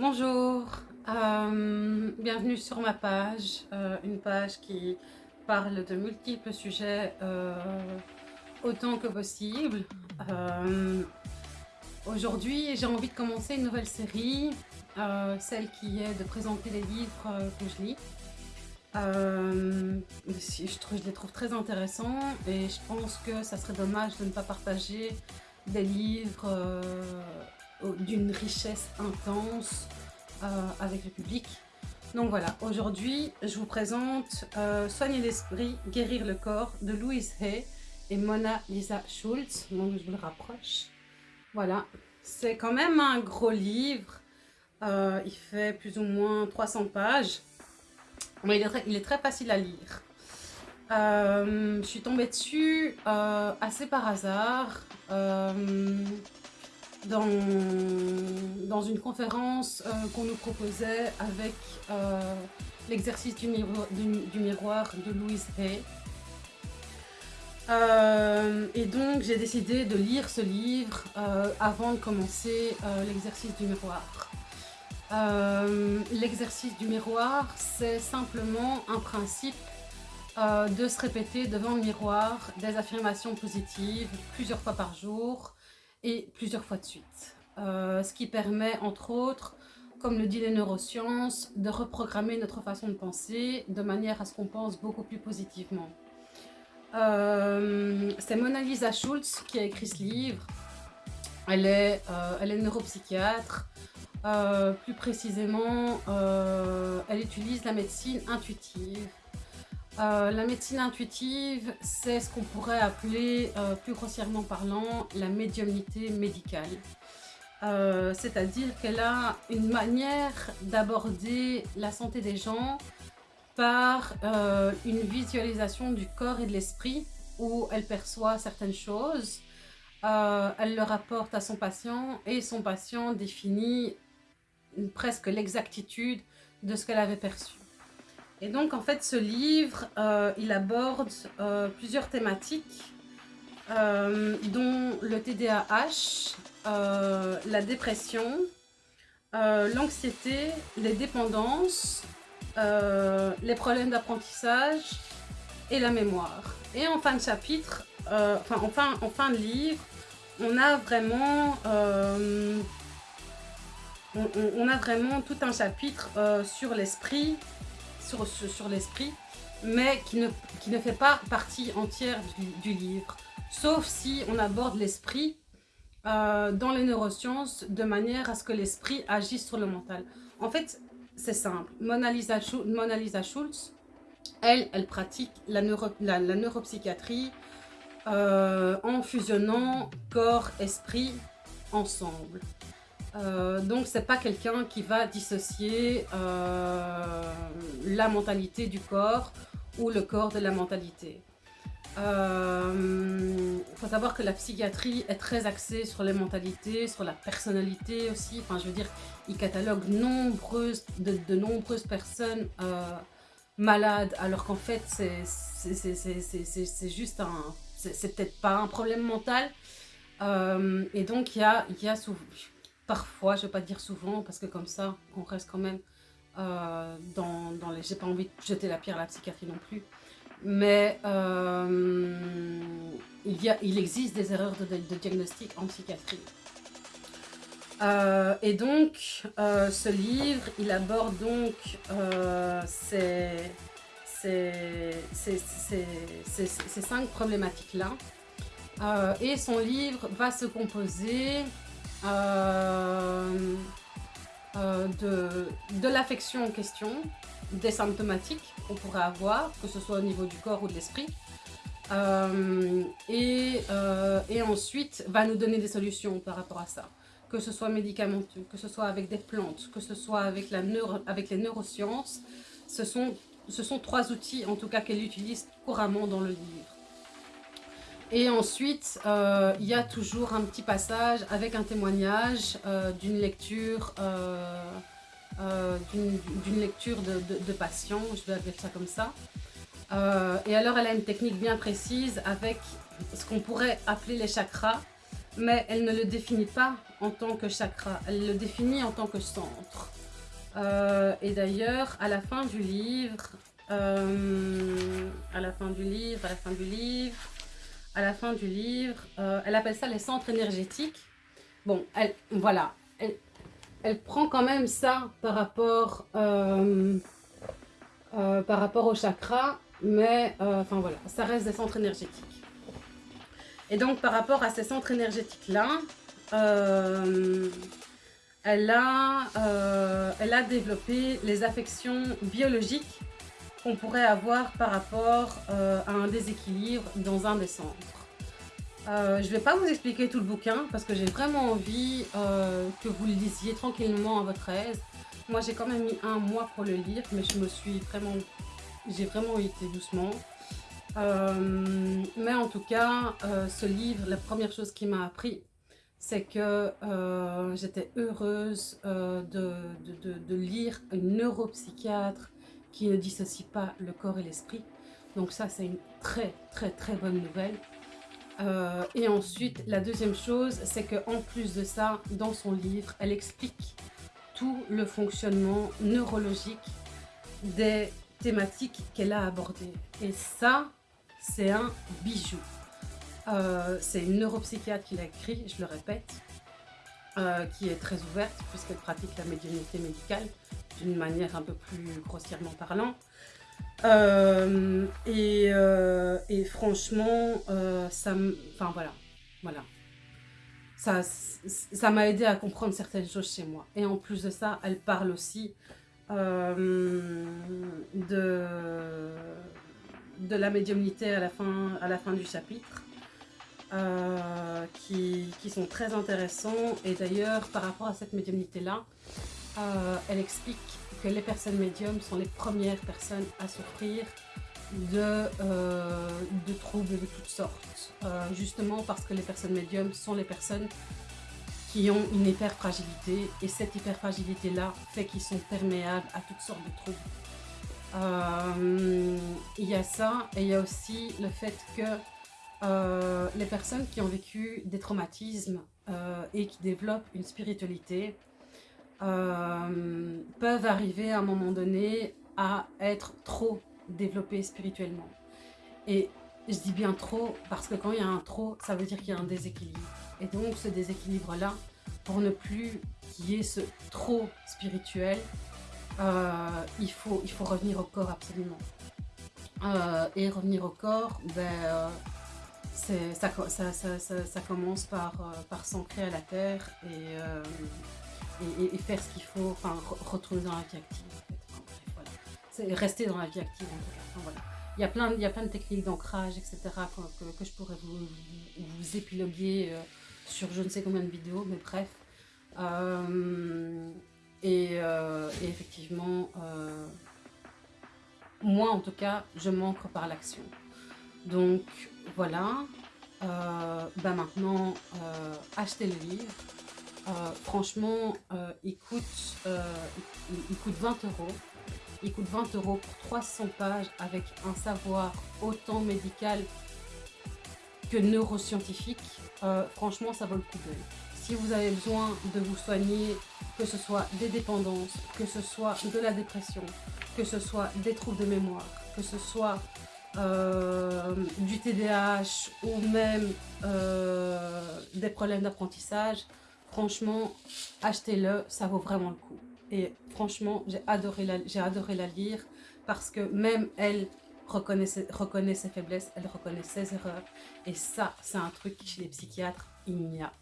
Bonjour, euh, bienvenue sur ma page, euh, une page qui parle de multiples sujets euh, autant que possible. Aujourd'hui, j'ai envie de commencer une nouvelle série, celle qui est de présenter les livres que je lis. je, je les trouve très intéressants et je pense que ça serait dommage de ne pas partager des livres d'une richesse intense euh, avec le public. Donc voilà, aujourd'hui, je vous présente euh, Soigner l'esprit, guérir le corps de Louise Hay et Mona Lisa Schultz. Donc je vous le rapproche. Voilà, c'est quand même un gros livre. Euh, il fait plus ou moins 300 pages. Mais il est très, il est très facile à lire. je suis tombée dessus assez par hasard dans, une conférence euh, qu'on nous proposait avec euh, l'exercice du, du, miroir de Louise Hay. Euh, et donc j'ai décidé de lire ce livre avant de commencer l'exercice du miroir. l'exercice du miroir, c'est simplement un principe de se répéter devant le miroir des affirmations positives plusieurs fois par jour et plusieurs fois de suite. Euh, ce qui permet, entre autres, comme le dit les neurosciences, de reprogrammer notre façon de penser de manière à ce qu'on pense beaucoup plus positivement. Euh, c'est Mona Lisa Schultz qui a écrit ce livre. Elle est, euh, elle est neuropsychiatre. plus précisément, elle utilise la médecine intuitive euh, la médecine intuitive, c'est ce qu'on pourrait appeler, euh, plus grossièrement parlant, la médiumnité médicale. Euh, c'est-à-dire qu'elle a une manière d'aborder la santé des gens par une visualisation du corps et de l'esprit où elle perçoit certaines choses, elle le rapporte à son patient et son patient définit presque l'exactitude de ce qu'elle avait perçu. Et donc, en fait, ce livre, euh, il aborde euh, plusieurs thématiques, euh, dont le TDAH, la dépression, l'anxiété, les dépendances, les problèmes d'apprentissage et la mémoire. Et en fin de chapitre, enfin, en fin, en fin de livre, on a vraiment... on, a vraiment tout un chapitre sur l'esprit, sur, l'esprit, mais qui ne, fait pas partie entière du, livre. Sauf si on aborde l'esprit euh, dans les neurosciences de manière à ce que l'esprit agisse sur le mental. En fait, c'est simple. Mona Lisa, Schultz, elle, elle pratique la, la, neuropsychiatrie euh, en fusionnant corps-esprit ensemble. Euh, donc c'est pas quelqu'un qui va dissocier euh, la mentalité du corps ou le corps de la mentalité. Il euh, faut savoir que la psychiatrie est très axée sur les mentalités, sur la personnalité aussi. Enfin, je veux dire, il catalogue nombreuses, de, nombreuses personnes malades, alors qu'en fait, c'est juste un... C'est peut-être pas un problème mental. et donc, il y a, y a souvent parfois, je ne vais pas dire souvent, parce que comme ça, on reste quand même euh, dans, dans, les... J'ai pas envie de jeter la pierre à la psychiatrie non plus. Mais euh, il, y a, il existe des erreurs de, diagnostic en psychiatrie. Euh, et donc, ce livre, il aborde donc ces, ces, ces cinq problématiques-là. et son livre va se composer euh, euh, de, l'affection en question, des symptomatiques qu'on pourrait avoir, que ce soit au niveau du corps ou de l'esprit. Euh, et, et, ensuite va nous donner des solutions par rapport à ça. Que ce soit médicamenteux, que ce soit avec des plantes, que ce soit avec les neurosciences, ce sont, ce sont trois outils en tout cas qu'elle utilise couramment dans le livre. Et ensuite, euh, il y a toujours un petit passage avec un témoignage euh, d'une lecture, euh, lecture de, de, patient, je vais appeler ça comme ça. et alors, elle a une technique bien précise avec ce qu'on pourrait appeler les chakras. mais elle ne le définit pas en tant que chakra, elle le définit en tant que centre. Et d'ailleurs, à la fin du livre, à la fin du livre, à la fin du livre, à la fin du livre, euh, elle appelle ça les centres énergétiques. Bon, voilà, elle, prend quand même ça par rapport, par rapport au chakra, mais enfin voilà, ça reste des centres énergétiques. Et donc, par rapport à ces centres énergétiques-là, euh, elle, a, euh, elle a développé les affections biologiques qu'on pourrait avoir par rapport euh, à un déséquilibre dans un des centres. je ne vais pas vous expliquer tout le bouquin parce que j'ai vraiment envie que vous le lisiez tranquillement à votre aise. Moi, j'ai quand même mis un mois pour le lire, mais je me suis vraiment... J'ai vraiment été doucement. Euh, mais en tout cas, euh, ce livre, la première chose qui m'a appris, c'est que euh, j'étais heureuse de, de, de, lire une neuropsychiatre qui ne dissocie pas le corps et l'esprit. Donc ça, c'est une très très très bonne nouvelle. et ensuite, la deuxième chose, c'est qu'en plus de ça, dans son livre, elle explique tout le fonctionnement neurologique des thématiques qu'elle a abordées. Et ça, c'est un bijou. Euh, c'est une neuropsychiatre qui l'a écrit, je le répète, euh, qui est très ouverte puisqu'elle pratique la médiumnité médicale d'une manière un peu plus grossièrement parlant. Euh, et, franchement, ça Enfin voilà, voilà. Ça ça m'a aidé à comprendre certaines choses chez moi. Et en plus de ça, elle parle aussi de de la médiumnité à la fin, à la fin du chapitre, euh, qui, sont très intéressants. Et d'ailleurs, par rapport à cette médiumnité-là, euh, elle explique que les personnes médiums sont les premières personnes à souffrir de, euh, troubles de toutes sortes. justement parce que les personnes médiums sont les personnes qui ont une hyperfragilité et cette hyperfragilité-là fait qu'ils sont perméables à toutes sortes de troubles. Euh, il y a ça et il y a aussi le fait que euh, les personnes qui ont vécu des traumatismes euh, et qui développent une spiritualité peuvent arriver à un moment donné à être trop développées spirituellement. Et je dis bien trop parce que quand il y a un trop, ça veut dire qu'il y a un déséquilibre. Et donc ce déséquilibre-là, pour ne plus qu'il y ait ce trop spirituel, euh, il, faut, il faut revenir au corps absolument. Euh, et revenir au corps, ben, euh, ça, ça, ça, ça, commence par, par s'ancrer à la terre et, et, faire ce qu'il faut, enfin retourner dans la vie active. C'est rester dans la vie active en tout cas. Il y, a plein, il y a plein de techniques d'ancrage, etc. Que, je pourrais vous, épiloguer sur je ne sais combien de vidéos, mais bref. Euh, et, effectivement, euh, moi en tout cas, je manque par l'action. Donc voilà, euh, bah maintenant, achetez le livre. Franchement, il, coûte, il, coûte 20 euros. Il coûte 20 euros pour 300 pages avec un savoir autant médical que neuroscientifique. franchement, ça vaut le coup d'œil si vous avez besoin de vous soigner, que ce soit des dépendances, que ce soit de la dépression, que ce soit des troubles de mémoire, que ce soit euh, du TDAH ou même euh, des problèmes d'apprentissage, franchement, achetez-le, ça vaut vraiment le coup. Et franchement, j'ai adoré, la, lire parce que même elle reconnaît ses faiblesses, elle reconnaît ses erreurs. Et ça, c'est un truc chez les psychiatres, il n'y a